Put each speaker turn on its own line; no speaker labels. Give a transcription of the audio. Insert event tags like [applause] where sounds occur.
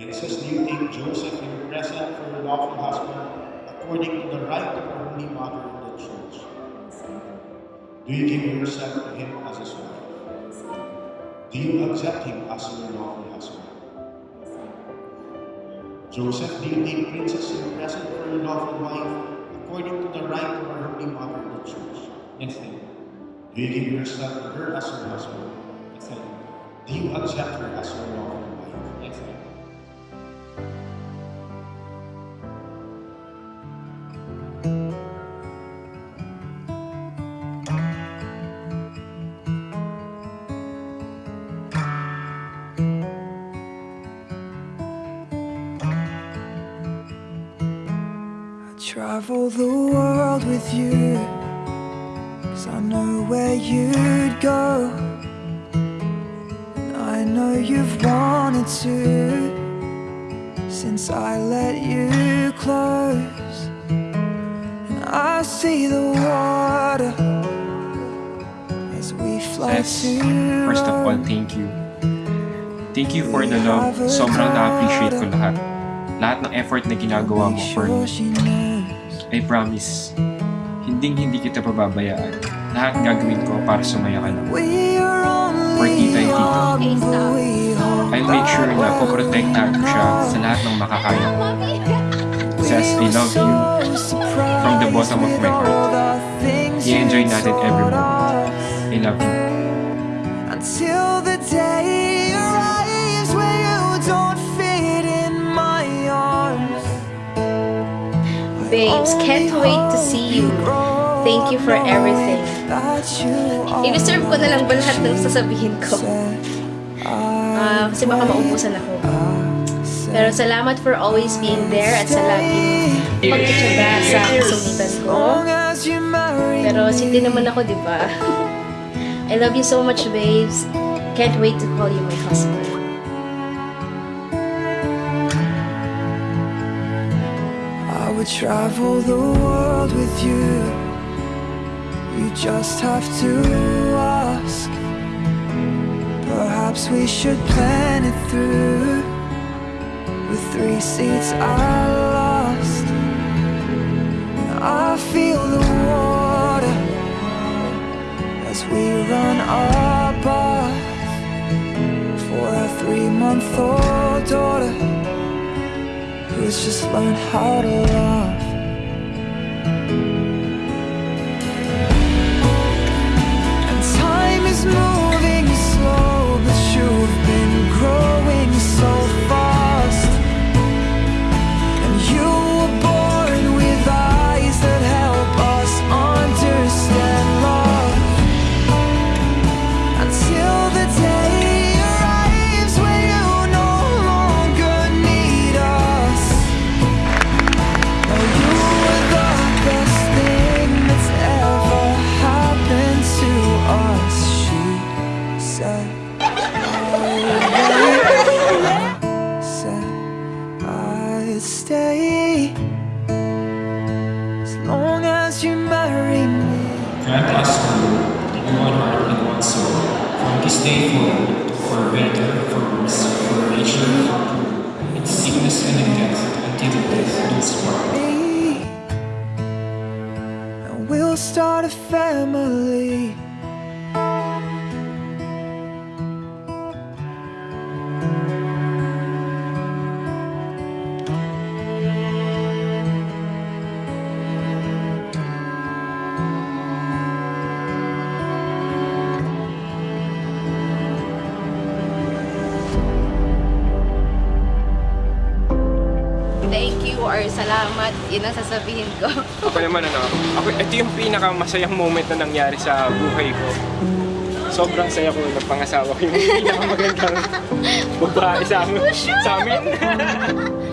Princess, do you take Joseph your present for your lawful husband according to the rite of our Holy Mother in the Church? Do you give yourself to him as his wife? Do you accept him as your lawful husband? Joseph, do you take Princess your present for your lawful wife according to the rite of our Holy Mother in the Church?
Next thing, do.
You give yourself to her as your husband?
Yes, I do.
You accept her as your lawful wife?
Yes, I
travel the world with you Cause I know where you'd go And I know you've wanted to Since I let you close And I see the water As we fly
Ses,
to
first of all, thank you. Thank you for the love. Sobrang na-appreciate ko lahat. Lahat ng effort na ginagawa mo for me. I promise, hinding hindi kita pababayaan. Lahat gagawin ko para sumaya ka lang. For tita and tito. I'll make sure na poprotektahan ko siya sa lahat ng makakaya ko. Says, I love you from the bottom of my heart. I-enjoy natin every moment. I love you.
Until the day
Babes, can't wait to see you. Thank you for everything. I-reserve ko na lang ba lahat ng sasabihin ko? Ah, kasi baka maubusan ako. Pero salamat for always being there at sa laging pagtitsaga sa kasungitan ko. Pero sindi naman ako, di ba? I love you so much, babes. Can't wait to call you my husband.
Would travel the world with you. You just have to ask. Perhaps we should plan it through. With three seats I lost. I feel the water as we run our bath for our three-month-old daughter who's just learn how to love. Stay as long as you marry me.
Us, O Lord, in one heart and one soul, from this day forward, for better, for worse, for richer, for poor, in sickness and in death, until death do us part.
we'll start a family.
Salamat. Yun ang sasabihin ko. [laughs]
Ako naman ano, ako, ito yung pinakamasayang moment na nangyari sa buhay ko. Sobrang saya ko ng pangasawa ko yung [laughs] pinakamagandang babae sa, sa amin. [laughs]